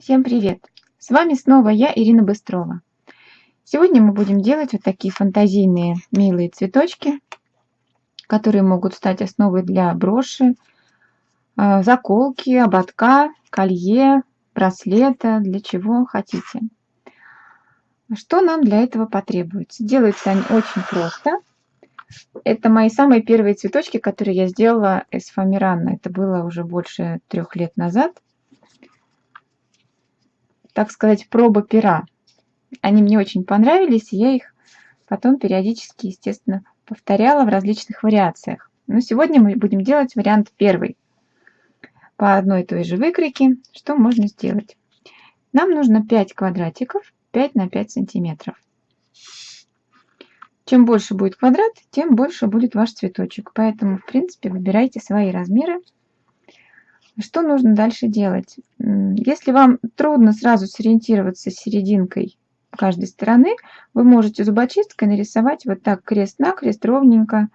Всем привет! С вами снова я, Ирина Быстрова. Сегодня мы будем делать вот такие фантазийные милые цветочки, которые могут стать основой для броши, а, заколки, ободка, колье, браслета, для чего хотите. Что нам для этого потребуется? Делаются они очень просто. Это мои самые первые цветочки, которые я сделала из фоамирана. Это было уже больше трех лет назад так сказать, проба пера. Они мне очень понравились, я их потом периодически, естественно, повторяла в различных вариациях. Но сегодня мы будем делать вариант первый. По одной и той же выкройке, что можно сделать. Нам нужно 5 квадратиков 5 на 5 сантиметров. Чем больше будет квадрат, тем больше будет ваш цветочек. Поэтому, в принципе, выбирайте свои размеры что нужно дальше делать? Если вам трудно сразу сориентироваться с серединкой каждой стороны, вы можете зубочисткой нарисовать вот так крест-накрест ровненько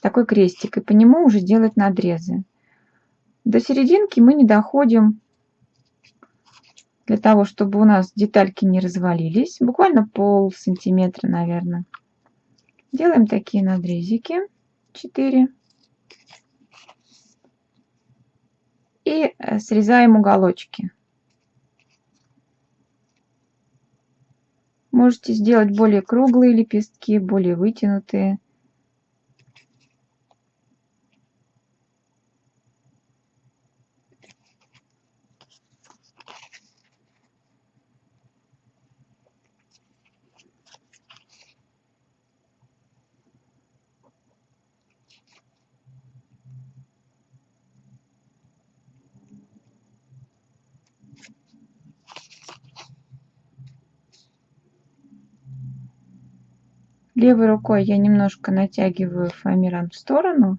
такой крестик и по нему уже делать надрезы. До серединки мы не доходим для того, чтобы у нас детальки не развалились. Буквально пол сантиметра, наверное. Делаем такие надрезики. 4. И э, срезаем уголочки. Можете сделать более круглые лепестки, более вытянутые. Левой рукой я немножко натягиваю фоамиран в сторону,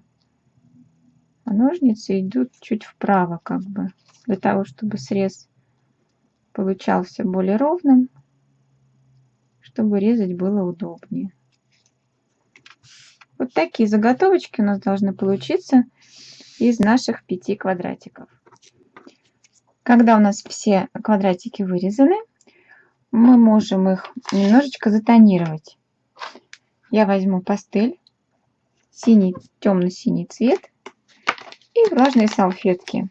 а ножницы идут чуть вправо, как бы, для того, чтобы срез получался более ровным, чтобы резать было удобнее. Вот такие заготовочки у нас должны получиться из наших пяти квадратиков. Когда у нас все квадратики вырезаны, мы можем их немножечко затонировать я возьму пастель, синий, темно-синий цвет и влажные салфетки.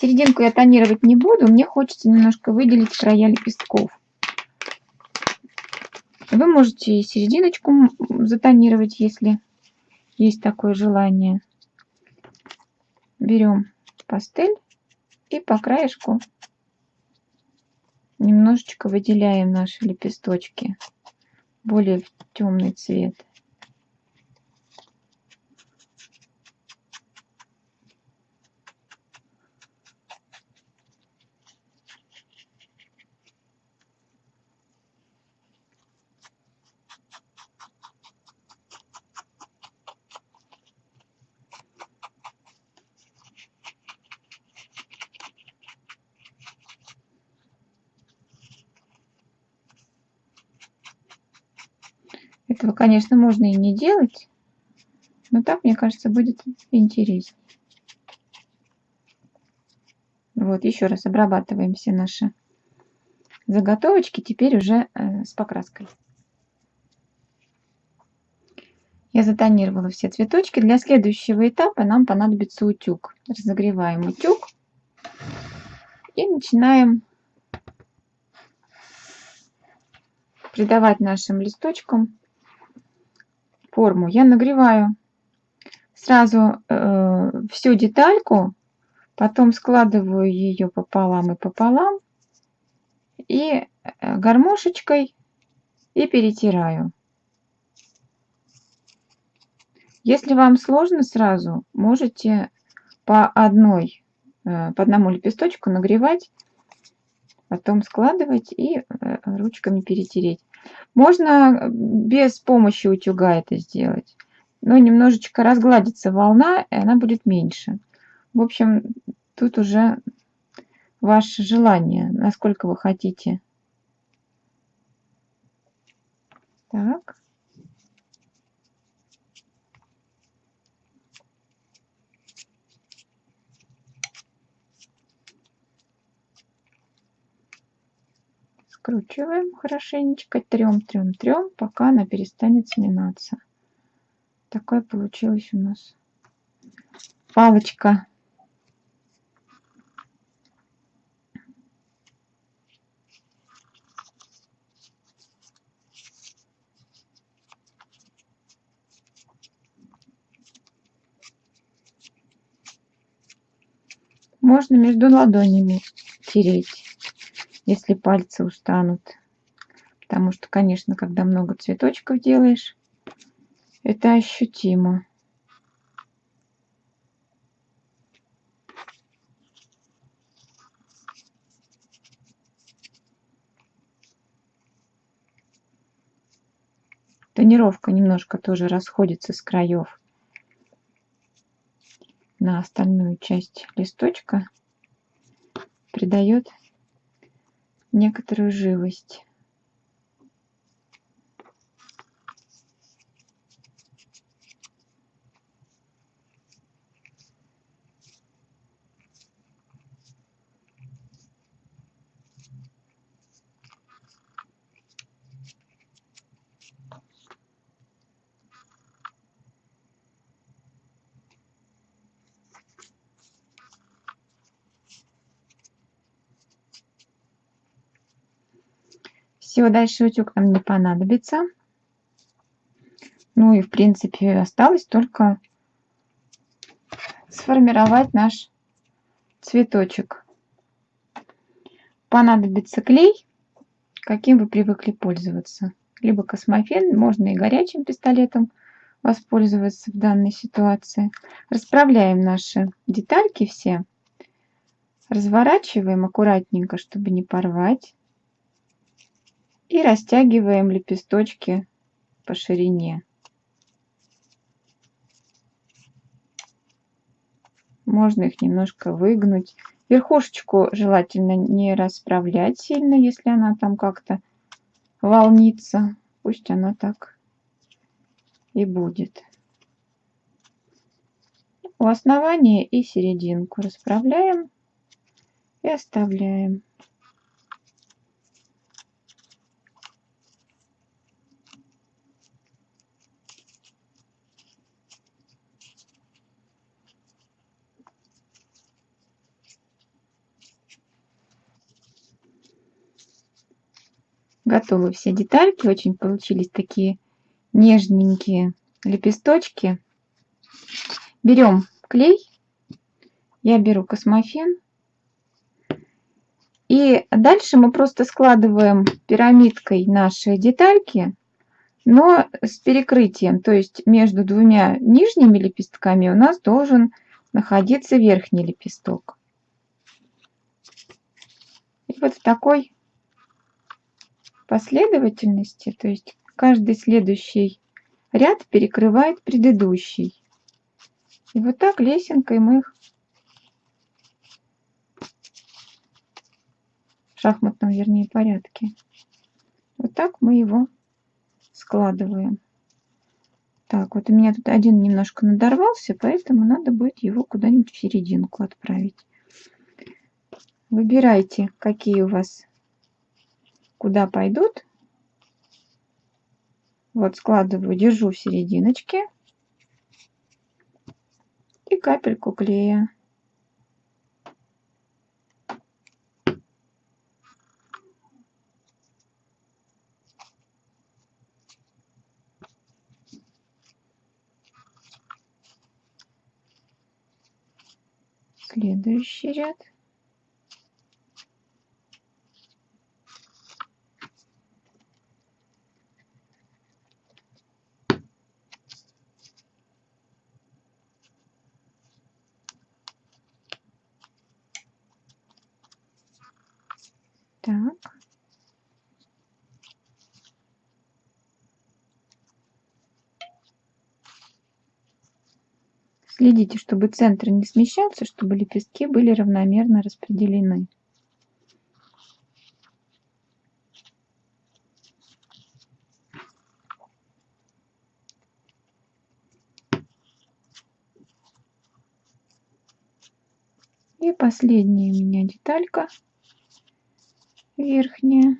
Серединку я тонировать не буду, мне хочется немножко выделить края лепестков. Вы можете серединочку затонировать, если есть такое желание. Берем пастель и по краешку немножечко выделяем наши лепесточки более темный цвет. Этого, конечно, можно и не делать, но так, мне кажется, будет интереснее. Вот, еще раз обрабатываем все наши заготовочки, теперь уже э, с покраской. Я затонировала все цветочки. Для следующего этапа нам понадобится утюг. Разогреваем утюг и начинаем придавать нашим листочкам форму я нагреваю сразу э, всю детальку, потом складываю ее пополам и пополам и э, гармошечкой и перетираю. Если вам сложно сразу, можете по одной, э, по одному лепесточку нагревать, потом складывать и э, ручками перетереть. Можно без помощи утюга это сделать. Но немножечко разгладится волна, и она будет меньше. В общем, тут уже ваше желание, насколько вы хотите. Так. Скручиваем хорошенечко, трем, трем, трем, пока она перестанет сминаться. Такая получилась у нас палочка. Можно между ладонями тереть, если пальцы устанут. Потому что, конечно, когда много цветочков делаешь, это ощутимо. Тонировка немножко тоже расходится с краев на остальную часть листочка придает некоторую живость. Все, дальше утюг нам не понадобится. Ну и в принципе осталось только сформировать наш цветочек. Понадобится клей, каким вы привыкли пользоваться. Либо космофен, можно и горячим пистолетом воспользоваться в данной ситуации. Расправляем наши детальки все. Разворачиваем аккуратненько, чтобы не порвать и растягиваем лепесточки по ширине. Можно их немножко выгнуть. Верхушечку желательно не расправлять сильно, если она там как-то волнится. Пусть она так и будет. У основания и серединку расправляем и оставляем. Готовы все детальки. Очень получились такие нежненькие лепесточки. Берем клей. Я беру космофен. И дальше мы просто складываем пирамидкой наши детальки, но с перекрытием. То есть между двумя нижними лепестками у нас должен находиться верхний лепесток. И вот в такой последовательности, то есть каждый следующий ряд перекрывает предыдущий. И вот так лесенкой мы их в шахматном, вернее, порядке. Вот так мы его складываем. Так, вот у меня тут один немножко надорвался, поэтому надо будет его куда-нибудь в серединку отправить. Выбирайте, какие у вас куда пойдут. Вот складываю, держу в серединочке. И капельку клея. Следующий ряд. Так. Следите, чтобы центр не смещался, чтобы лепестки были равномерно распределены. И последняя у меня деталька верхняя.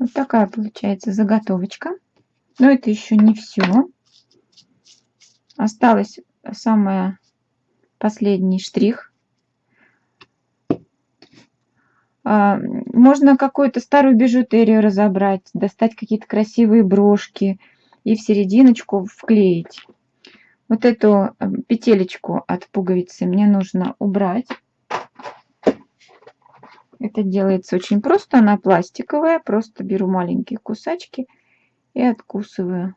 Вот такая получается заготовочка. Но это еще не все. Осталось самое последний штрих. А, можно какую-то старую бижутерию разобрать, достать какие-то красивые брошки и в серединочку вклеить. Вот эту э, петелечку от пуговицы мне нужно убрать. Это делается очень просто, она пластиковая. Просто беру маленькие кусачки и откусываю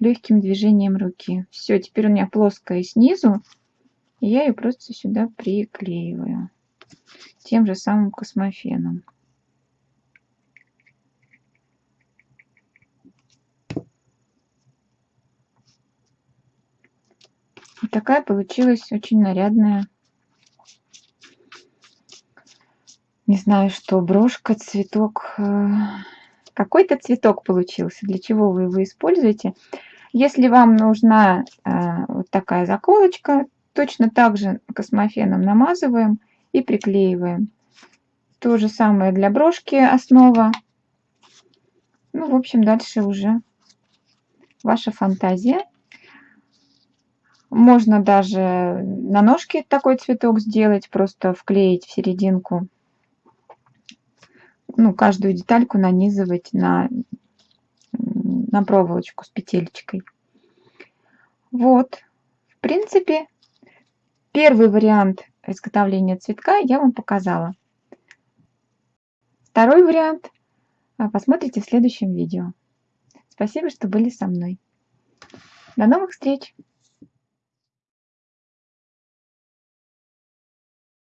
легким движением руки. Все, теперь у меня плоская снизу. И я ее просто сюда приклеиваю тем же самым космофеном. Такая получилась очень нарядная, знаю что, брошка, цветок. Э, какой-то цветок получился. Для чего вы его используете? Если вам нужна э, вот такая заколочка, точно так же космофеном намазываем и приклеиваем. То же самое для брошки основа. Ну, в общем, дальше уже ваша фантазия. Можно даже на ножке такой цветок сделать, просто вклеить в серединку. Ну, каждую детальку нанизывать на, на проволочку с петелечкой. Вот, в принципе, первый вариант изготовления цветка я вам показала. Второй вариант а, посмотрите в следующем видео. Спасибо, что были со мной. До новых встреч!